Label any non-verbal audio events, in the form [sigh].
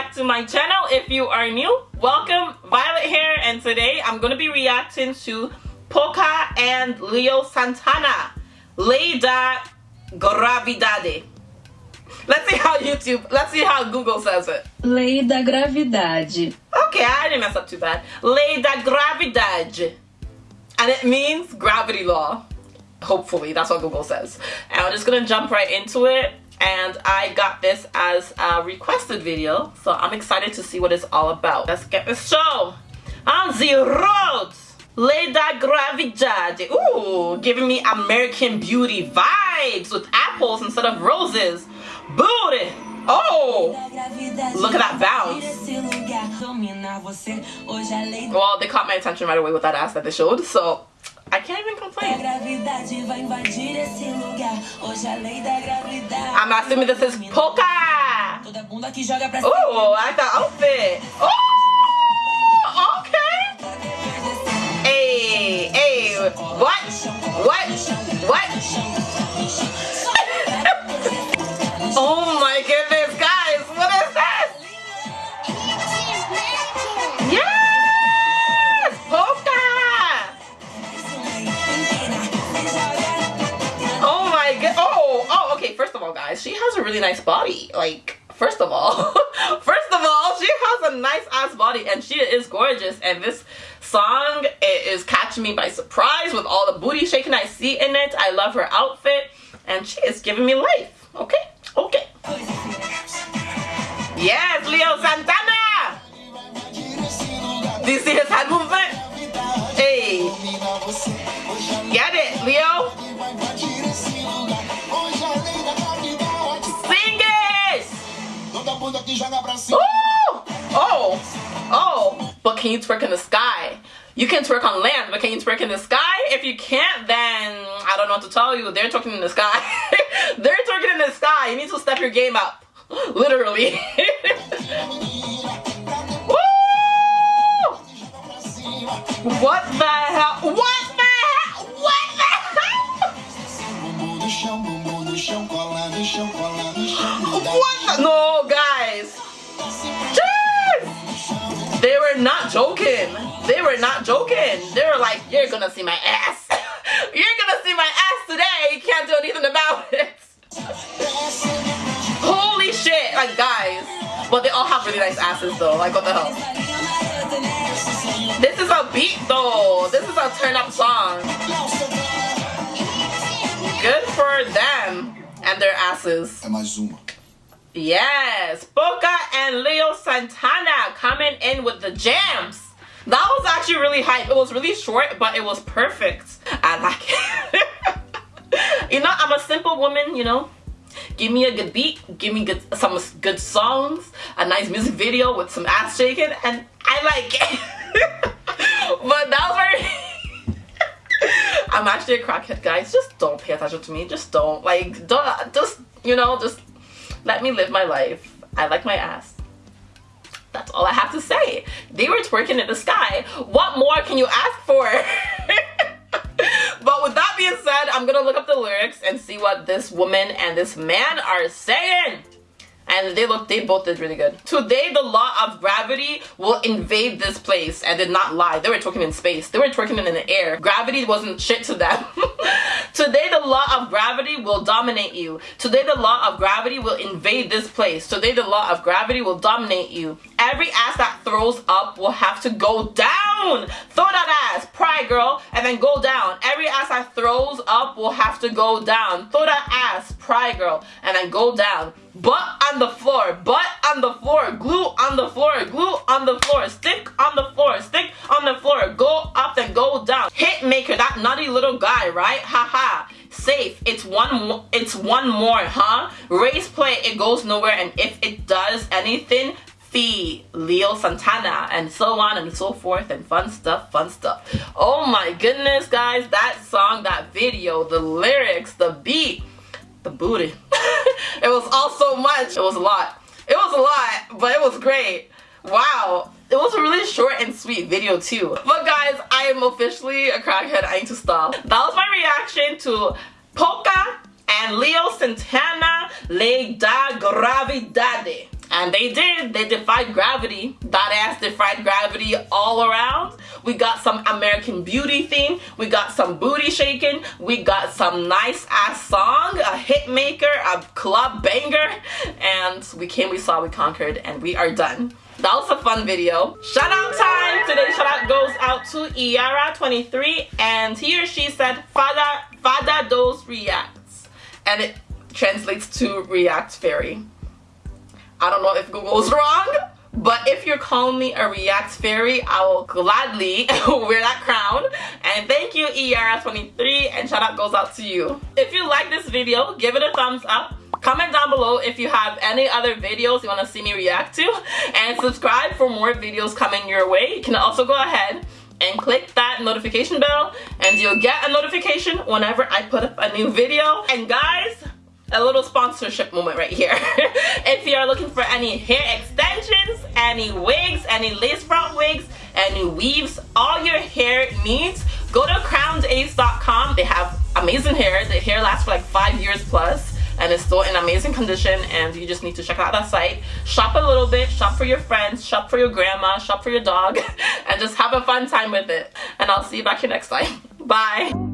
back to my channel. If you are new, welcome. Violet here and today I'm going to be reacting to Pocah and Leo Santana. Lei da Gravidade. Let's see how YouTube, let's see how Google says it. Lei da gravidade. Okay, I didn't mess up too bad. Lei da Gravidade. And it means gravity law. Hopefully, that's what Google says. And I'm just gonna jump right into it. And I got this as a requested video, so I'm excited to see what it's all about. Let's get this show on the road. Lei da Gravidade. Ooh, giving me American Beauty vibes with apples instead of roses. Booty. Oh, look at that bounce. Well, they caught my attention right away with that ass that they showed, so I can't even complain. I'm assuming this is Pocah. Ooh, I like the outfit. Oh, really nice body. Like, first of all, [laughs] first of all, she has a nice ass body and she is gorgeous. And this song is catching me by surprise with all the booty shaking I see in it. I love her outfit and she is giving me life. Okay, okay. Yes, Leo Santana. Do you see his head movement? Hey, get it, Leo. Ooh! Oh, oh, but can you twerk in the sky? You can twerk on land, but can you twerk in the sky? If you can't, then I don't know what to tell you. They're twerking in the sky. [laughs] They're twerking in the sky. You need to step your game up. Literally. [laughs] Woo! What the hell? What not joking. They were not joking. They were like, you're gonna see my ass. [laughs] you're gonna see my ass today. You can't do anything about it. [laughs] Holy shit, like guys. But they all have really nice asses though. Like what the hell? This is a beat though. This is a turn up song. Good for them and their asses. É mais uma. Yes, Pocah and Leo Santana coming in with the jams. That was actually really hype. It was really short, but it was perfect. I like it. [laughs] you know, I'm a simple woman, you know. Give me a good beat, give me good some good songs, a nice music video with some ass shaking, and I like it. [laughs] but that was very [laughs] I'm actually a crackhead, guys. Just don't pay attention to me. Just don't. Like, don't, just, you know, just let me live my life. I like my ass. That's all I have to say. They were twerking in the sky. What more can you ask for? [laughs] but with that being said, I'm gonna look up the lyrics and see what this woman and this man are saying and they look they both did really good. Today the law of gravity will invade this place and did not lie. They were twerking in space. They were twerking in the air. Gravity wasn't shit to them. [laughs] Today the law of gravity will dominate you. Today the law of gravity will invade this place. Today the law of gravity will dominate you every ass that throws up will have to go down. Throw that ass. Pry girl. And then go down. Every ass that throws up will have to go down. Throw that ass. Pry girl. And then go down. Butt on the floor, butt on the floor, glue on the floor, glue on the floor, stick on the floor, stick on the floor, go up and go down. Hit maker, that nutty little guy, right? Haha. Safe, it's one, it's one more, huh? Race play, it goes nowhere, and if it does anything, fee Leo Santana and so on and so forth and fun stuff fun stuff. Oh my goodness guys that song that video the lyrics the beat the booty. [laughs] It was all so much. It was a lot. It was a lot but it was great. Wow. It was a really short and sweet video too. But guys i am officially a crackhead. I need to stop. That was my reaction to Pocah and leo santana lei da gravidade And they did. They defied gravity. That ass defied gravity all around. We got some American Beauty theme. We got some booty shaking. We got some nice ass song, a hit maker, a club banger. And we came, we saw, we conquered, and we are done. That was a fun video. Shout out time! Today's shout out goes out to Iara23 and he or she said Fada, Fada dos reacts. And it translates to React Fairy. I don't know if Google's [laughs] wrong, but if you're calling me a React Fairy, I will gladly [laughs] wear that crown. And thank you, ERS23, and shout out goes out to you. If you like this video, give it a thumbs up. Comment down below if you have any other videos you want to see me react to. And subscribe for more videos coming your way. You can also go ahead and click that notification bell and you'll get a notification whenever I put up a new video. And guys, a little sponsorship moment right here. [laughs] if you are looking for any hair extensions, any wigs, any lace front wigs, any weaves, all your hair needs, go to crownedace.com. They have amazing hair. The hair lasts for like five years plus and it's still in amazing condition and you just need to check out that site. Shop a little bit, shop for your friends, shop for your grandma, shop for your dog, [laughs] and just have a fun time with it. And I'll see you back here next time. [laughs] Bye!